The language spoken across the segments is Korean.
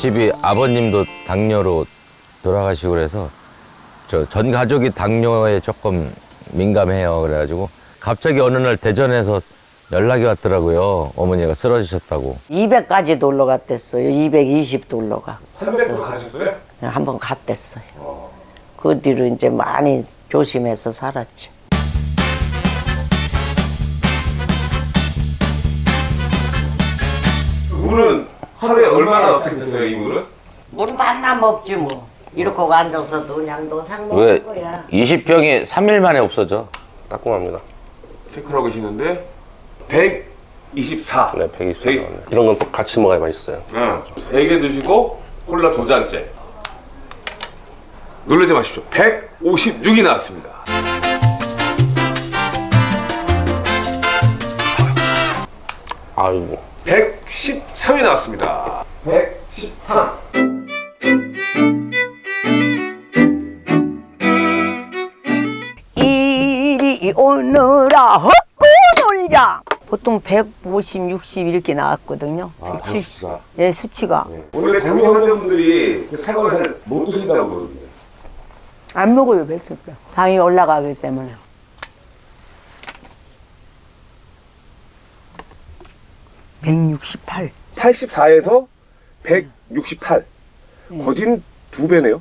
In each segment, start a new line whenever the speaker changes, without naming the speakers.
집이 아버님도 당뇨로 돌아가시고 그래서 저 전 가족이 당뇨에 조금 민감해요. 그래가지고 갑자기 어느 날 대전에서 연락이 왔더라고요. 어머니가 쓰러지셨다고.
200까지도 올라갔댔어요. 220도 올라가.
300도 가셨어요?
한 번 갔댔어요. 그 뒤로 이제 많이 조심해서 살았죠.
물은 하루에 얼마나 어떻게 드세요, 이 물은?
물 만나 먹지 뭐. 이렇게 앉아서도 그냥 노상
왜
먹는 거야.
20병이 3일 만에 없어져?
따끔합니다.
체크하고 계시는데 124.
네, 120.
백-
네. 이런 건 또 같이 먹어야 맛있어요.
응. 3개 드시고 콜라 두 잔째. 놀라지 마십시오. 156이 나왔습니다.
아이고.
113이 나왔습니다. 113.
이리 오너라 헛고 놀자 보통 150, 60 이렇게 나왔거든요
아,
170.
164.
예, 수치가
원래 당뇨 환자분들이 그 사과를 잘못 드신다고 그러거든요.
안 먹어요 백숙 당이 올라가기 때문에 (168)
84에서 168. 거진 두 배네요.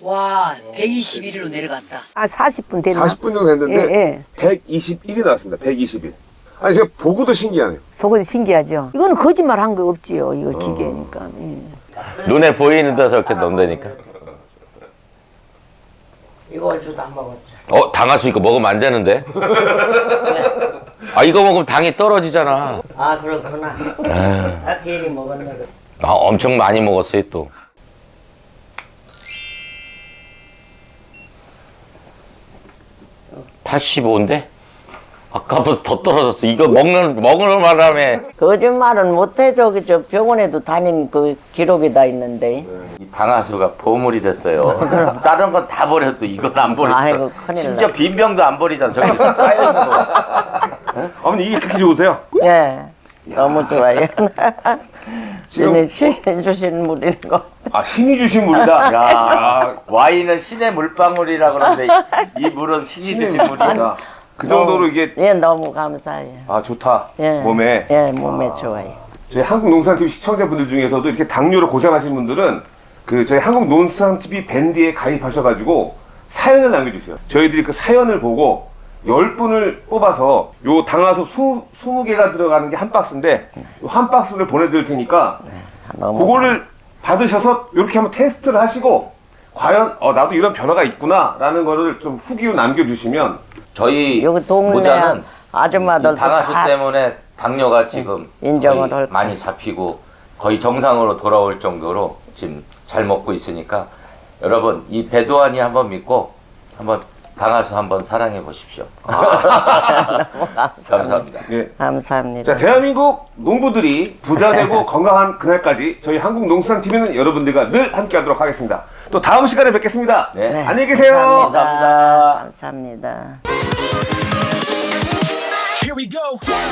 와, 121일로 내려갔다.
아 40분 됐나
40분 정도 됐는데
예, 예.
121이 나왔습니다. 121. 아니 제가 보고도 신기하네요.
보고도 신기하죠 이거는 거짓말 한 거 없지요 이거 기계니까 예.
눈에 보이는 데서 이렇게 넣는다니까.
이거 얼추도 안 먹었죠.
어, 당화수 이거 먹으면 안 되는데? 아, 이거 먹으면 당이 떨어지잖아.
아 그렇구나.
아
괜히 먹었네.
아, 엄청 많이 먹었어요, 또. (85인데) 아까보다 더 떨어졌어 이거 먹는 먹는 바람에
거짓말은 못해 저기 저 병원에도 다닌 그 기록이 다 있는데.
이 당화수가 보물이 됐어요. 다른 건 다 버려도 이건 안 버리죠. 심지어
나.
빈 병도 안 버리잖아. 저기 쌓여 있는 거.
어머니 이게 그렇게 좋으세요?
예. 너무 좋아요. 신이 신이 주신 물인 거.
아 신이 주신 물이다.
야, 와인은 신의 물방울이라 그러는데 이 물은 신이 주신 물이야.
그 정도로 이게
예, 너무 감사해요.
아 좋다.
예.
몸에
예, 몸에 좋아요.
저희 한국 농산TV 시청자분들 중에서도 이렇게 당뇨로 고생하시는 분들은 그 저희 한국 농산TV 밴드에 가입하셔가지고 사연을 남겨주세요. 저희들이 그 사연을 보고 10분을 뽑아서 요 당화수 20, 20 개가 들어가는 게 한 박스인데 요한 박스를 보내드릴 테니까
너무
그거를 받으셔서 이렇게 한번 테스트를 하시고 과연 어, 나도 이런 변화가 있구나 라는 거를 좀 후기로 남겨주시면
저희
여기 동네
모자는
아줌마들도
이 당화수
다
때문에 당뇨가 지금
인정을
거의
할
많이 잡히고 거의 정상으로 돌아올 정도로 지금 잘 먹고 있으니까 여러분 이 배도안이 한번 믿고 한번 당화수 한번 사랑해 보십시오. 감사합니다.
예.
감사합니다.
자, 대한민국 농부들이 부자 되고 건강한 그날까지 저희 한국농수산TV는 여러분들과 늘 함께 하도록 하겠습니다. 또 다음 시간에 뵙겠습니다.
네.
안녕히 계세요.
감사합니다.
감사합니다.
We go.